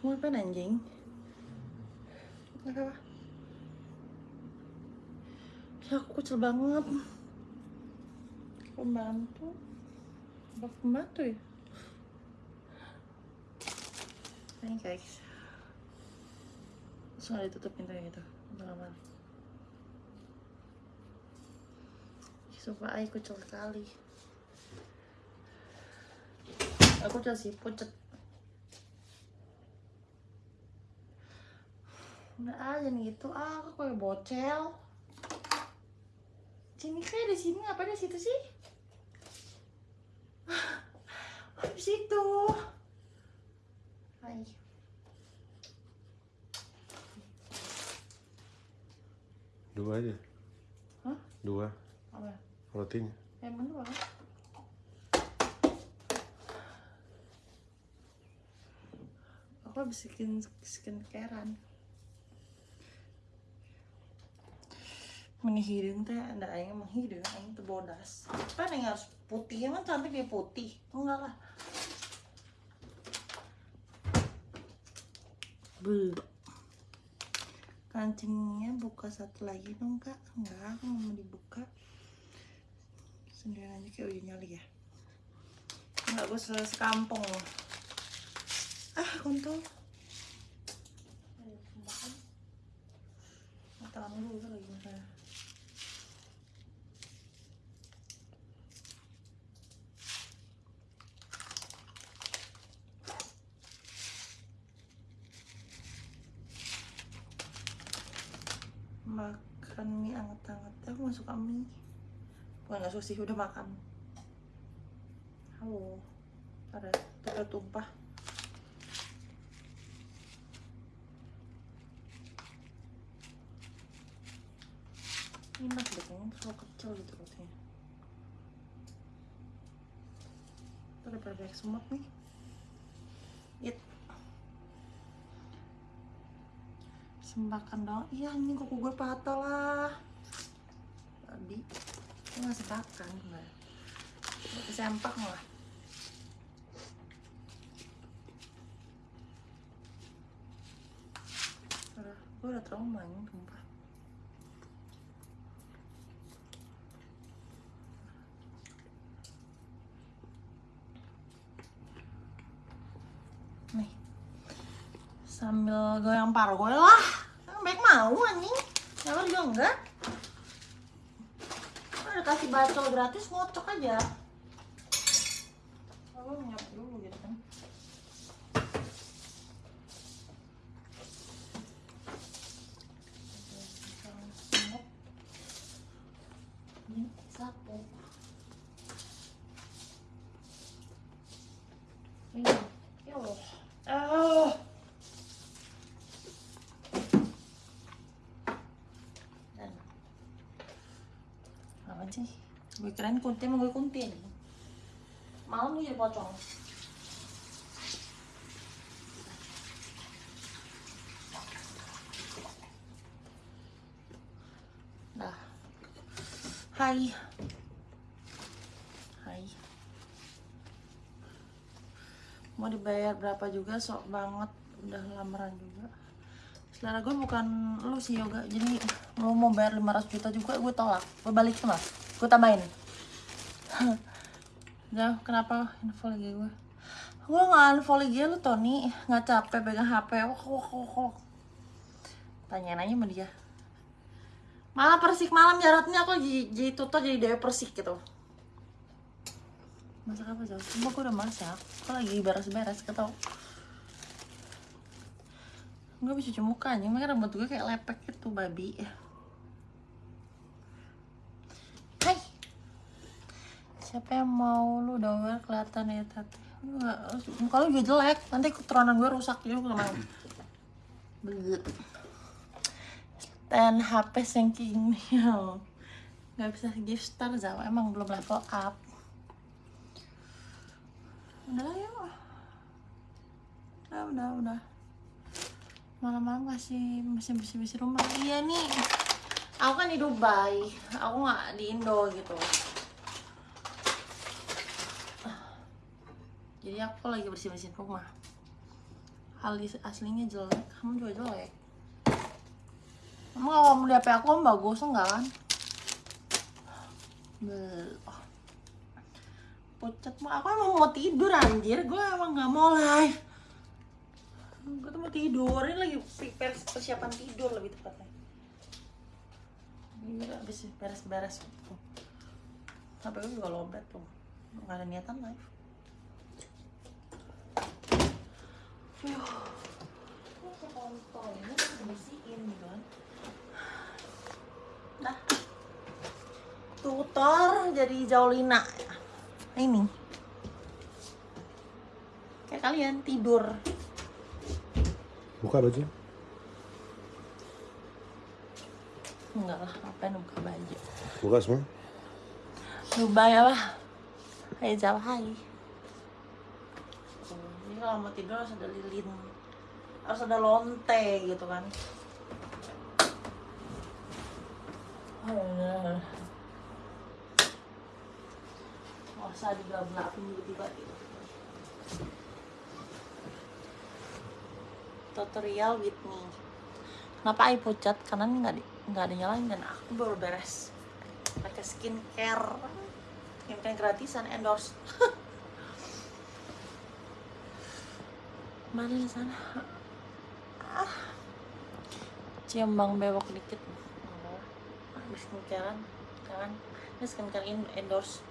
Ngapain anjing? Kenapa? Ya aku kecil banget. Pembantu. Apa pembantu ya? Ini guys. Langsung ada tutup pintunya gitu. Untuk kamar. Sumpah aku kecil sekali. Aku kecil sih, pucet. Udah aja nih gitu, ah aku kayak bocel. Sini kayak di sini apa di situ sih? Di situ. Hai. Dua aja. Hah? Dua Apa? rotinya. Emang dua kan? Aku habis skin skincarean. Meni hidung teh anda aing emang hidung aing teu bodas. Apa yang harus putih emang cantik dia putih. Enggak lah. Bu. Kancingnya buka satu lagi dong kak. Enggak, aku mau dibuka sendirian aja kayak udah nyali ya nggak gue se sekampung loh ah kontol tangan dulu lagi misalnya makan mie anget-anget aku gak suka mie bukan gak suka sih udah makan. Halo. Ada ada tumpah. Enak deh kayaknya terlalu kecil gitu rotinya itu ada banyak semut nih. It. Sembakan dong iya ini kuku gue patah lah. Tadi ini masih makan nggak sempak lah gue udah trauma ini tumpah nih. Sambil goyang paru gue lah. Baik mau anjing. Nyamar juga enggak udah kasih bacol gratis ngocok aja. Lalu nyap dulu gitu kan. Ini sapu ini ya Allah ah dan sih gue keren kunti emang gue kunti nih malam nih jadi pocong. Dah. Hai. Hai. Mau dibayar berapa juga? Sok banget. Udah lamaran juga selera gue bukan lu sih yoga. Jadi lu mau bayar 500 juta juga gue tolak. Gue balik tuh mas. Gue tambahin. Jauh, kenapa info lagi gue gue nggak unfollow IG lu Tony. Nggak capek pegang HP wah wah wah wah tanyain aja sama dia. Malah persik malam jaratnya aku jadi, jadi jadi dewa persik gitu. Masak apa jauh? Cuma gue udah masak. Aku lagi beres-beres ketau Gue bisa cuci muka anjing, makanya rambut gue kayak lepek gitu babi. Hai. Siapa yang mau lu aware kelihatan ya tati? Enggak, muka lu juga jelek. Nanti keturunan gue rusak juga sama. Stand HP sinking. Gak bisa gift star Zawa, emang belum level up. Udah lah yuk. Udah, udah, udah malam-malam kasih bersih-bersih rumah. Iya nih. Aku kan di Dubai. Aku nggak di Indo gitu. Jadi aku lagi bersih-bersihin rumah. Alis aslinya jelek kamu juga jelek. Emang kalau kamu di aku kamu bagus enggak kan? Pucat aku emang mau tidur anjir. Gue emang nggak mau live gue tuh mau tidur ini lagi prepare persiapan tidur lebih tepatnya. Ini udah habis beres-beres tuh. Sampai gue juga lobet tuh. Nggak ada niatan live. Yuh. Dibersihin gitu kan? Dah. Tutor jadi Jaulina. Ini. Kayak kalian tidur Buka baju. Enggak lah, ngapain buka baju Buka semua. Dubai apa? Hai Jawa hai Jadi kalau mau tidur harus ada lilin Harus ada lonte gitu kan Nggak usah digablak tiba-tiba gitu Tutorial with me. Kenapa I pucat? Karena ini nggak nggak ada nyalain dan aku baru beres. Pakai skincare. Skincare gratisan endorse. Mana di sana? Ah. cium bang bewok dikit. Habis skincarean kan? Ini skincare in endorse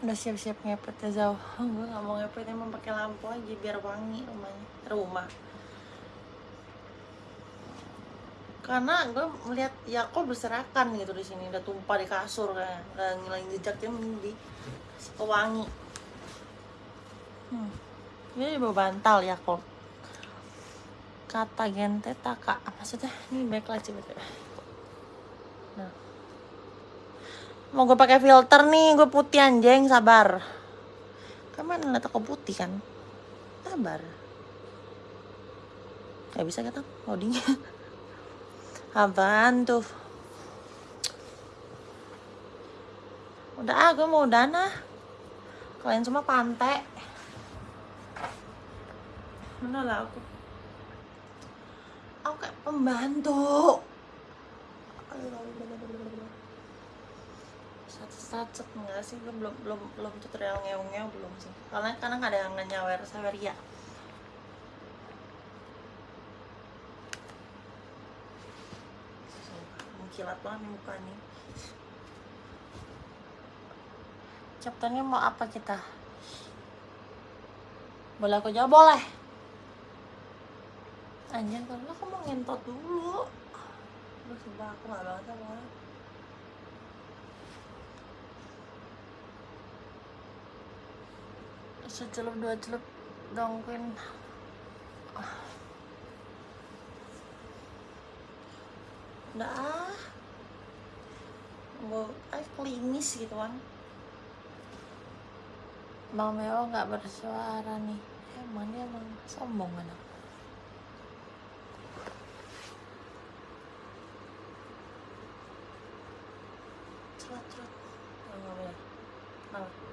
udah siap-siap ngepet ya jauh gue nggak mau ngepet emang pakai lampu aja biar wangi rumahnya rumah. Karena gue melihat Yakob berserakan gitu di sini udah tumpah di kasur kayak udah ngilangin jejaknya di pewangi hmm. ini bawa bantal Yakob. Kata gente taka maksudnya ini backlight sih betul. Nah mau gue pakai filter nih gue putih anjing sabar kan mana liat aku putih kan sabar Gak bisa kata loadingnya Apaan tuh? Udah ah, gue mau dana. Kalian semua pantai. Mana lah aku? Aku kayak pembantu. Sacet-sacet enggak sih? Belum belum belum tutorial ngeong-ngeong belum sih. Karena nggak ada yang nyawer sawer ya. kilat banget nih muka nih chapternya mau apa kita boleh aku jawab boleh anjir kalau aku mau ngentot dulu lu sumpah aku gak banget sama orang secelup dua celup dongkin udah ah. Mau ah klinis gitu kan Bang Meo nggak bersuara nih. Emang dia emang sombong kan celat celat oh, nggak boleh Kenapa?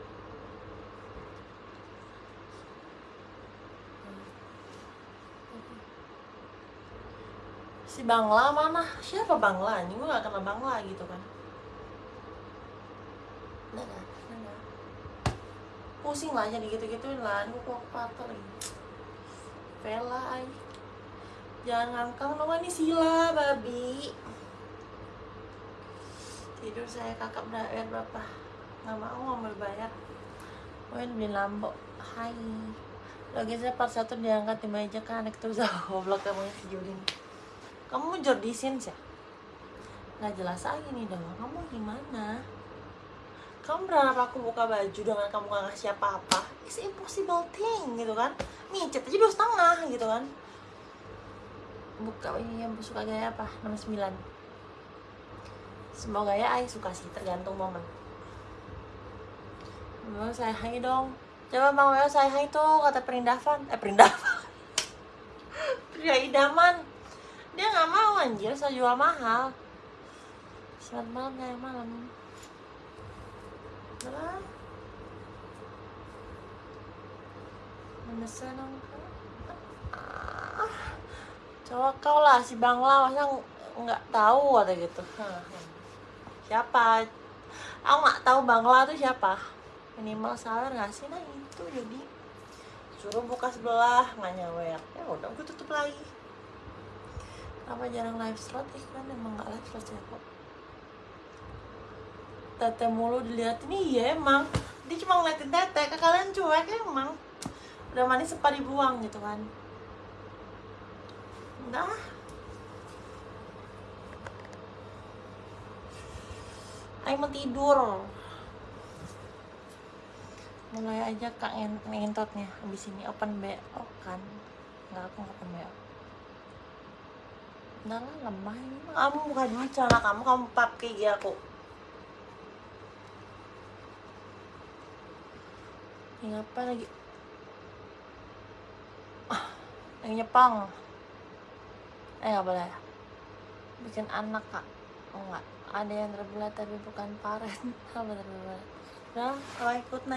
Si Bangla mana? Siapa Bangla ini gue gak kenal Bangla gitu kan. Nggak. pusing lah jadi gitu gituin lah. Gue kok patah lagi. Vela ay jangan ngangkang dong ini sila babi. Tidur saya kakak bayar berapa nggak mau nggak mau bayar gue beli lambo. Hai. Lagi saya part satu diangkat di meja kan anek terus. Goblok kamu si Julin kamu jordisin sih nggak jelas aja nih dong. Kamu gimana? Kamu berharap aku buka baju dengan kamu gak ngasih apa-apa? It's impossible thing gitu kan? Micet aja dua setengah gitu kan? Buka ini yang suka gaya apa? 69 semua gaya ay suka sih tergantung momen. Bang saya hai dong. Coba bang Weo saya hai tuh kata perindavan. Eh perindavan. Pria idaman dia nggak mau anjir. Saya jual mahal. Selamat malam ya malam. Bisa dong ah, Coba kau lah si Bangla masa ng- nggak tahu ada gitu. Siapa? Aku nggak tahu Bangla tuh siapa. Minimal sawer nggak sih? Nah itu jadi. Suruh buka sebelah nggak nyawer Ya udah gue tutup lagi Apa jarang live slot? Ih kan emang nggak live slot ya kok. Tete mulu diliatin Iya emang. Dia cuma ngeliatin tete Ke kalian cuek emang. Udah manis sempat dibuang gitu kan. Udah Ayo mau tidur. Mulai aja kak ngent- ngentotnya Habis ini open BO kan. Enggak aku nggak open BO Lah lemah. Kamu buka dulu celana kamu Kamu pap kayak gini aku Ini apa lagi? Ah, Yang nyepang. Eh nggak boleh. Bikin anak kak. Oh enggak. Ada yang terbelah tapi bukan parent. Terbelah? Udah, kalau ikut naik